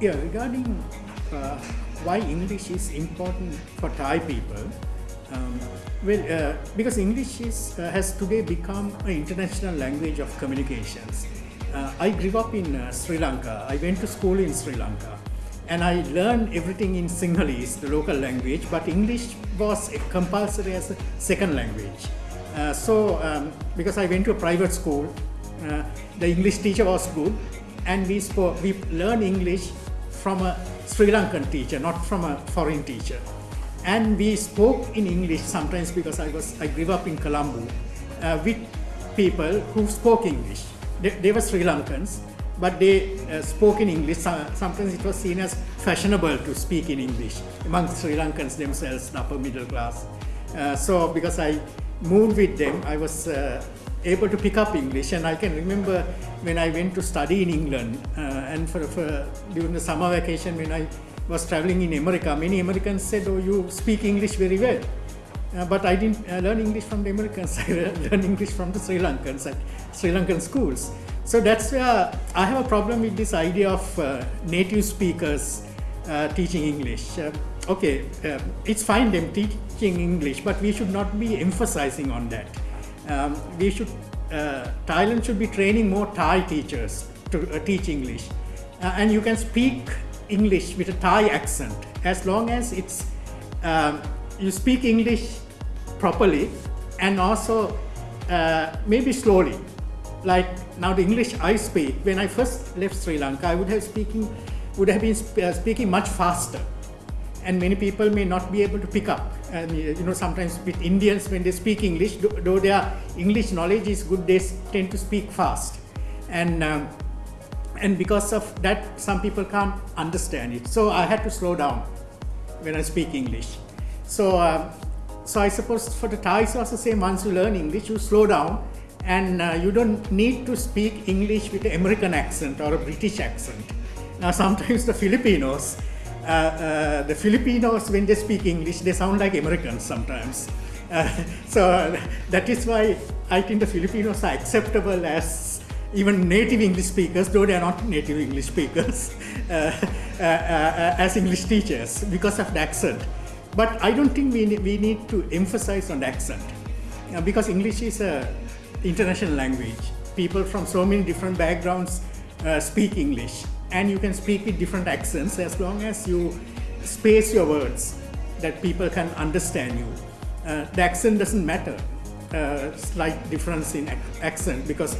Yeah, regarding uh, why English is important for Thai people, um, well, uh, because English is, uh, has today become an international language of communications. Uh, I grew up in uh, Sri Lanka. I went to school in Sri Lanka. And I learned everything in Sinhalese, the local language, but English was compulsory as a second language. Uh, so, um, because I went to a private school, the English teacher was good, and we spoke, we learned English from a Sri Lankan teacher, not from a foreign teacher. And we spoke in English sometimes because I was I grew up in Colombo uh, with people who spoke English. They, they were Sri Lankans, but they uh, spoke in English. Sometimes it was seen as fashionable to speak in English among Sri Lankans themselves, the upper middle class. Uh, so because I moved with them, I was uh, able to pick up English. And I can remember when I went to study in England uh, and for, for, during the summer vacation when I was traveling in America, many Americans said, oh, you speak English very well. Uh, but I didn't uh, learn English from the Americans, I learned English from the Sri Lankans at Sri Lankan schools. So that's where I have a problem with this idea of uh, native speakers uh, teaching English. Uh, okay, it's fine them teaching English, but we should not be emphasizing on that. Um, we should, Thailand should be training more Thai teachers to teach English. and you can speak English with a Thai accent as long as it's um, you speak English properly and also uh, maybe slowly. Like now the English I speak, when I first left Sri Lanka, I would have speaking would have been sp uh, speaking much faster. And many people may not be able to pick up. And you know, sometimes with Indians, when they speak English, though their English knowledge is good, they tend to speak fast. And um, and because of that, some people can't understand it. So I had to slow down when I speak English. So, uh, so I suppose for the Thais also same once you learn English, you slow down and uh, you don't need to speak English with an American accent or a British accent. Now sometimes the Filipinos, uh, uh, the Filipinos when they speak English, they sound like Americans sometimes. Uh, so that is why I think the Filipinos are acceptable as even native English speakers, though they are not native English speakers, uh, as English teachers because of the accent. But I don't think we need, we need to emphasize on the accent because English is a international language. People from so many different backgrounds uh, speak English and you can speak with different accents as long as you space your words that people can understand you. Uh, the accent doesn't matter, uh, slight difference in ac accent because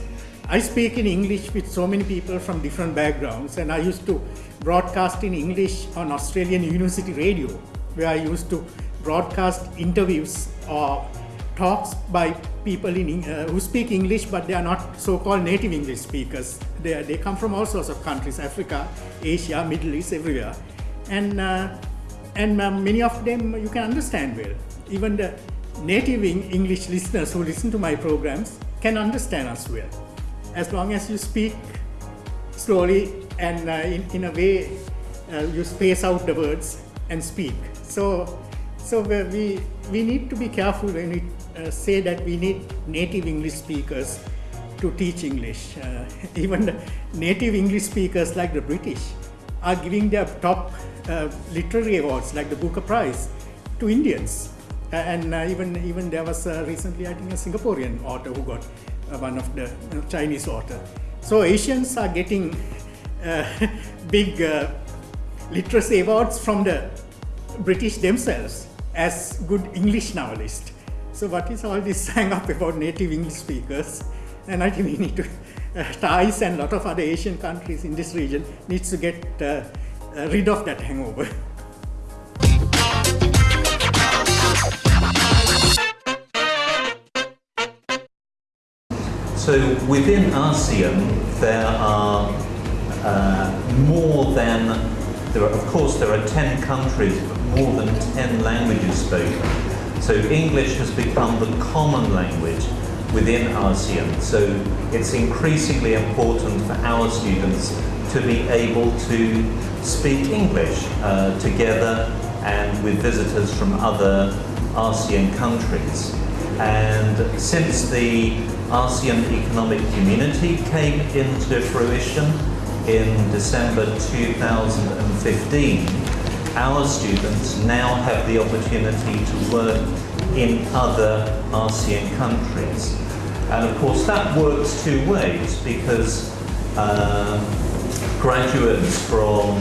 I speak in English with so many people from different backgrounds and I used to broadcast in English on Australian University Radio where I used to broadcast interviews or talks by people in, uh, who speak English but they are not so-called native English speakers. They, they come from all sorts of countries, Africa, Asia, Middle East, everywhere. And, uh, and uh, many of them you can understand well. Even the native English listeners who listen to my programs can understand us well. As long as you speak slowly and uh, in, in a way uh, you space out the words and speak. So, so we, we need to be careful when we uh, say that we need native English speakers to teach English. Uh, even native English speakers like the British are giving their top uh, literary awards like the Booker Prize to Indians. and uh, even even there was uh, recently, I think, a Singaporean author who got uh, one of the Chinese author. So Asians are getting big literacy awards from the British themselves as good English novelists. So what is all this hang up about native English speakers? And I think we need to, uh, Thais and a lot of other Asian countries in this region needs to get uh, uh, rid of that hangover. So within ASEAN, there are uh, more than, there are, of course, there are 10 countries but more than 10 languages spoken. So English has become the common language within ASEAN. So it's increasingly important for our students to be able to speak English uh, together and with visitors from other ASEAN countries. And since the ASEAN Economic Community came into fruition in December 2015, our students now have the opportunity to work in other ASEAN countries. And of course, that works two ways because um, graduates from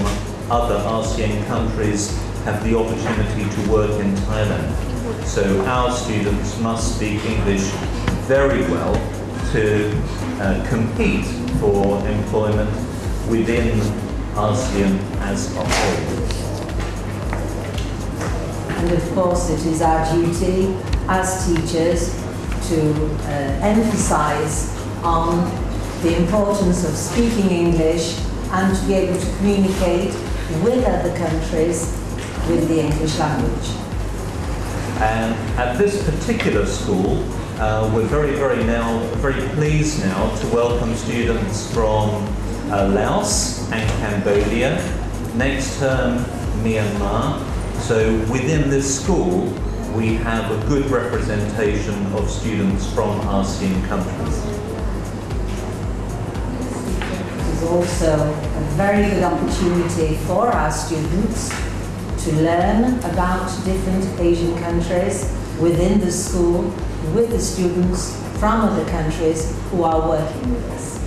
other ASEAN countries have the opportunity to work in Thailand. So our students must speak English very well to uh, compete for employment within ASEAN as a whole. And of course, it is our duty as teachers to uh, emphasize on the importance of speaking English and to be able to communicate with other countries with the English language. And at this particular school, uh, we're very, very now, very pleased now to welcome students from uh, Laos and Cambodia, next term Myanmar. So within this school, we have a good representation of students from ASEAN countries. It is also a very good opportunity for our students to learn about different Asian countries within the school with the students from other countries who are working with us.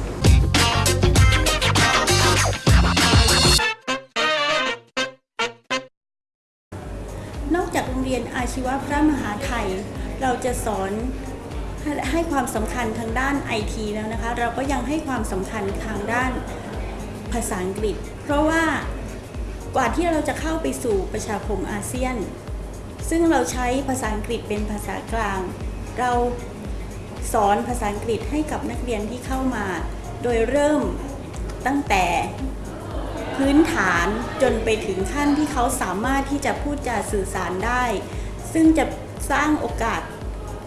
รงเรียนอาชีวะพระมหาไทย เราจะสอนใหให้ความสำคัญทางด้านไอทีแล้วนะคะ เราก็ยังให้ความสำคัญทางด้านภาษาอังกฤษ เพราะว่ากว่าที่เราจะเข้าไปสู่ประชาคมอาเซียน ซึ่งเราใช้ภาษาอังกฤษเป็นภาษากลาง เราสอนภาษาอังกฤษให้กับนักเรียนที่เข้ามา โดยเริ่มตั้งแต่ พื้นฐานจนไปถึงขั้นที่เขาสามารถที่จะพูดจาสื่อสารได้ ซึ่งจะสร้างโอกาส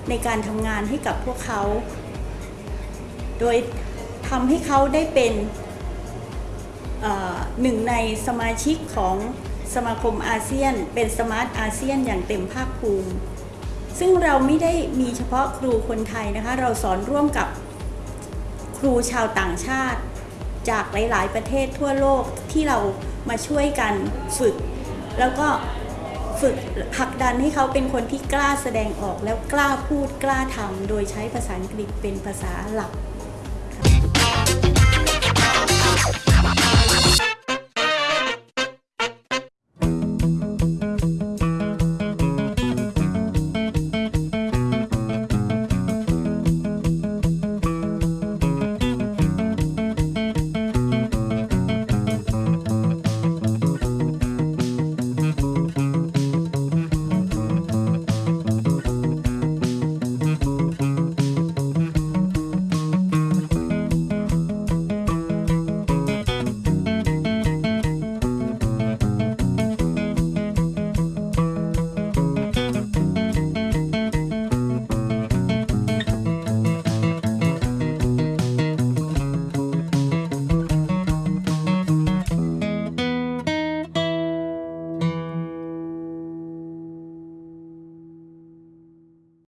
ในการทำงานให้กับพวกเขา โดยทำให้เขาได้เป็นหนึ่งในสมาชิกของสมาคมอาเซียน เป็นสมาร์ทอาเซียนอย่างเต็มภาคภูมิ ซึ่งเราไม่ได้มีเฉพาะครูคนไทยนะคะ เราสอนร่วมกับครูชาวต่างชาติ จากหลาย ๆ ประเทศทั่วโลกที่เรามาช่วยกันฝึก แล้วก็ฝึกผลักดันให้เขาเป็นคนที่กล้าแสดงออกแล้วกล้าพูดกล้าทำโดยใช้ภาษาอังกฤษเป็นภาษาหลัก